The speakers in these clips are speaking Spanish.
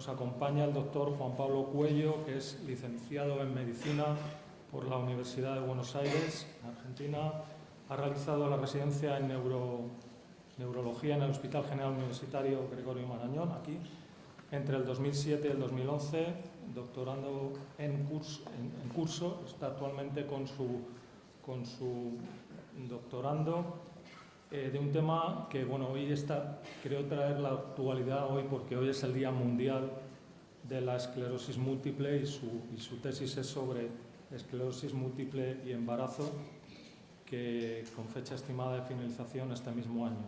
nos acompaña el doctor Juan Pablo Cuello, que es licenciado en Medicina por la Universidad de Buenos Aires, Argentina. Ha realizado la residencia en neurología en el Hospital General Universitario Gregorio Marañón, aquí, entre el 2007 y el 2011, doctorando en curso, está actualmente con su doctorando eh, de un tema que, bueno, hoy está, creo traer la actualidad hoy porque hoy es el Día Mundial de la Esclerosis Múltiple y su, tesis es sobre esclerosis múltiple y embarazo, que con fecha estimada de finalización este mismo año.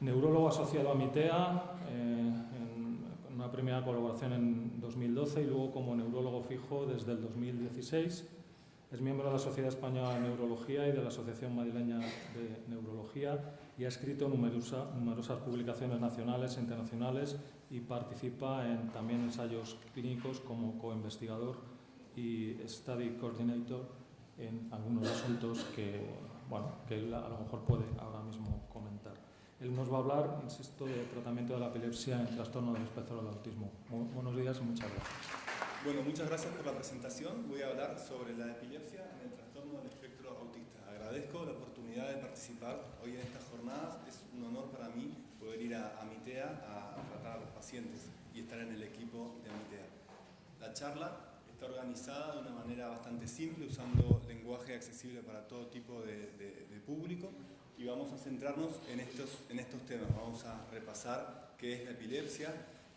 Neurólogo asociado a MITEA, eh, una primera colaboración en 2012 y luego como neurólogo fijo desde el 2016 es miembro de la Sociedad Española de Neurología y de la Asociación Madrileña de Neurología y ha escrito numerosas publicaciones nacionales e internacionales y participa en también ensayos clínicos como coinvestigador y study coordinator en algunos asuntos que, bueno, que él a lo mejor puede ahora mismo comentar. Él nos va a hablar, insisto, de tratamiento de la epilepsia en trastorno del espectro del autismo. buenos días y muchas gracias. Bueno, muchas gracias por la presentación. Voy a hablar sobre la epilepsia en el trastorno del espectro autista. Agradezco la oportunidad de participar hoy en estas jornadas. Es un honor para mí poder ir a, Mitea a, tratar a los pacientes y estar en el equipo de Mitea. La charla está organizada de una manera bastante simple, usando lenguaje accesible para todo tipo de, público y vamos a centrarnos en estos, en estos temas. Vamos a repasar qué es la epilepsia,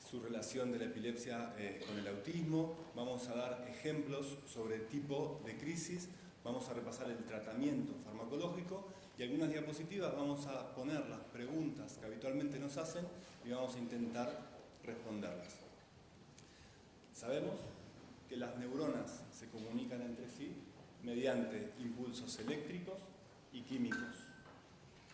su relación de la epilepsia eh, con el autismo, vamos a dar ejemplos sobre tipo de crisis, vamos a repasar el tratamiento farmacológico y algunas diapositivas vamos a poner las preguntas que habitualmente nos hacen y vamos a intentar responderlas. Sabemos que las neuronas se comunican entre sí mediante impulsos eléctricos y químicos.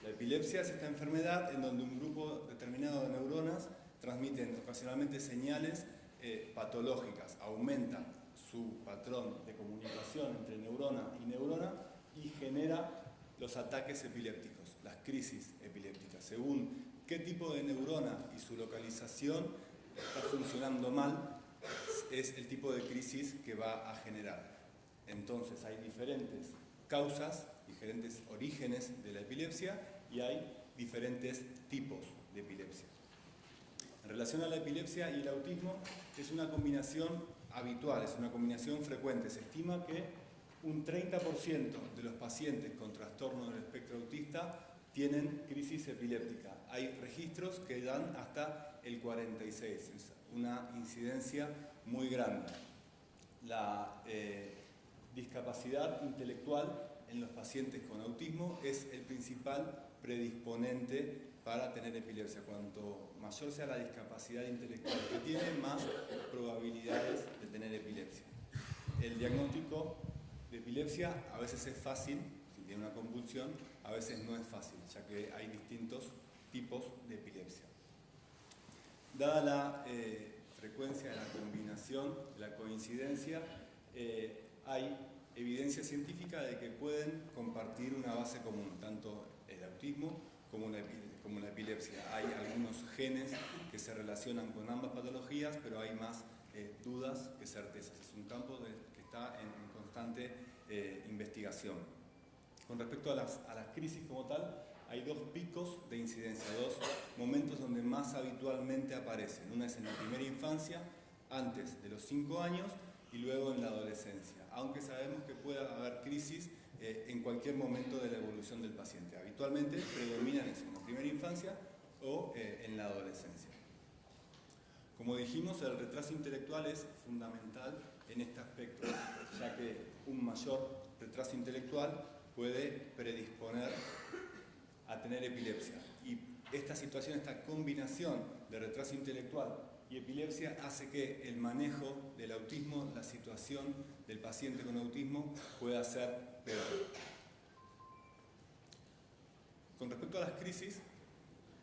La epilepsia es esta enfermedad en donde un grupo determinado de neuronas transmiten ocasionalmente señales eh, patológicas, aumentan su patrón de comunicación entre neurona y neurona y genera los ataques epilépticos, las crisis epilépticas. Según qué tipo de neurona y su localización está funcionando mal, es el tipo de crisis que va a generar. Entonces hay diferentes causas, diferentes orígenes de la epilepsia y hay diferentes tipos de epilepsia. En relación a la epilepsia y el autismo, es una combinación habitual, es una combinación frecuente. Se estima que un 30% de los pacientes con trastorno del espectro autista tienen crisis epiléptica. Hay registros que dan hasta el 46, es una incidencia muy grande. La eh, discapacidad intelectual en los pacientes con autismo es el principal predisponente para tener epilepsia. Cuanto mayor sea la discapacidad intelectual que tiene, más probabilidades de tener epilepsia. El diagnóstico de epilepsia a veces es fácil, si tiene una convulsión, a veces no es fácil, ya que hay distintos tipos de epilepsia. Dada la eh, frecuencia de la combinación, la coincidencia, eh, hay evidencia científica de que pueden compartir una base común, tanto el autismo como la, como la epilepsia. Hay algunos genes que se relacionan con ambas patologías, pero hay más eh, dudas que certezas. Es un campo que está en, constante eh, investigación. Con respecto a las, a las crisis como tal, hay dos picos de incidencia, dos momentos donde más habitualmente aparecen. Una es en la primera infancia, antes de los 5 años, y luego en la adolescencia, aunque sabemos que puede haber crisis eh, en cualquier momento de la evolución del paciente. Habitualmente predominan en la primera infancia o eh, en la adolescencia. Como dijimos, el retraso intelectual es fundamental en este aspecto, ya que un mayor retraso intelectual puede predisponer a tener epilepsia. Y esta situación, esta combinación de retraso intelectual y epilepsia hace que el manejo del autismo, la situación del paciente con autismo pueda ser peor. Con respecto a las crisis,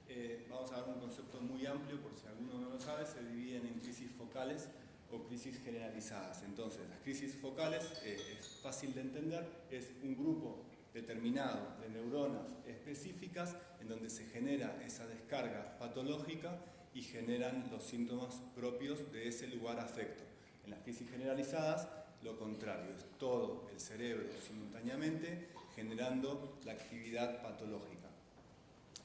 eh, vamos a dar un concepto muy amplio, por si alguno no lo sabe, se dividen en crisis focales o crisis generalizadas. Entonces, las crisis focales, eh, es fácil de entender, es un grupo determinado de neuronas específicas en donde se genera esa descarga patológica y generan los síntomas propios de ese lugar afecto. En las crisis generalizadas, lo contrario, es todo el cerebro simultáneamente generando la actividad patológica.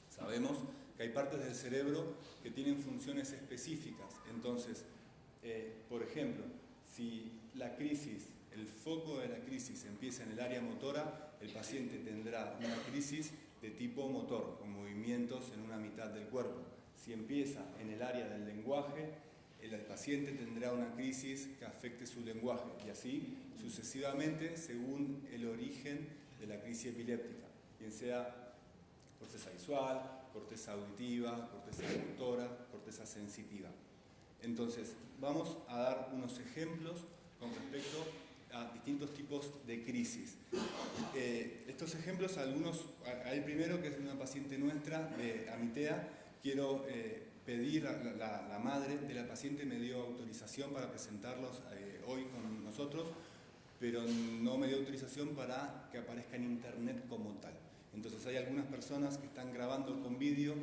Sabemos que hay partes del cerebro que tienen funciones específicas, entonces, eh, por ejemplo, si la crisis, el foco de la crisis empieza en el área motora, el paciente tendrá una crisis de tipo motor, con movimientos en una mitad del cuerpo. Si empieza en el área del lenguaje, el paciente tendrá una crisis que afecte su lenguaje y así sucesivamente según el origen de la crisis epiléptica, bien sea corteza visual, corteza auditiva, corteza motora, corteza sensitiva. Entonces, vamos a dar unos ejemplos con respecto a distintos tipos de crisis. Eh, estos ejemplos, algunos, el primero que es una paciente nuestra de Amitea, quiero eh, pedir a la, madre de la paciente me dio autorización para presentarlos eh, hoy con nosotros, pero no me dio autorización para que aparezca en internet como tal. Entonces hay algunas personas que están grabando con vídeo,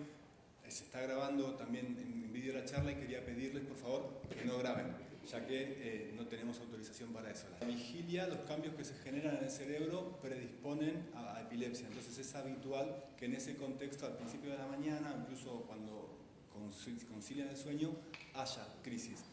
se está grabando también en vídeo la charla y quería pedirles por favor que no graben ya que eh, no tenemos autorización para eso. La vigilia, los cambios que se generan en el cerebro predisponen a, epilepsia, entonces es habitual que en ese contexto, al principio de la mañana, incluso cuando concilian el sueño, haya crisis.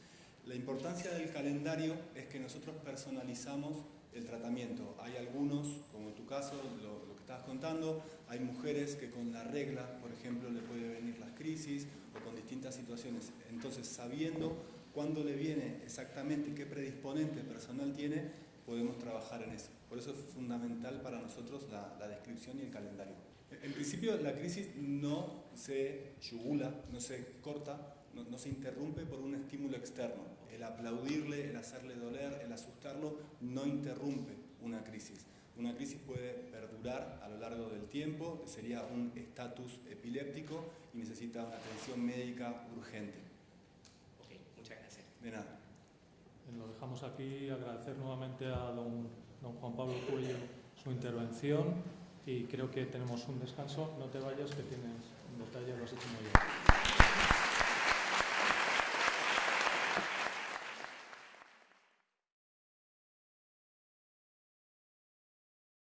La importancia del calendario es que nosotros personalizamos el tratamiento. Hay algunos, como en tu caso, lo, lo que estabas contando, hay mujeres que con la regla, por ejemplo, le puede venir las crisis o con distintas situaciones. Entonces, sabiendo cuándo le viene exactamente, qué predisponente personal tiene, podemos trabajar en eso. Por eso es fundamental para nosotros la, descripción y el calendario. En principio la crisis no se yugula, no se corta, no, se interrumpe por un estímulo externo. El aplaudirle, el hacerle doler, el asustarlo, no interrumpe una crisis. Una crisis puede perdurar a lo largo del tiempo, sería un estatus epiléptico y necesita atención médica urgente. De nada. Lo dejamos aquí, agradecer nuevamente a don, don Juan Pablo Cuello su intervención y creo que tenemos un descanso. No te vayas, que tienes un detalle, lo has hecho muy bien.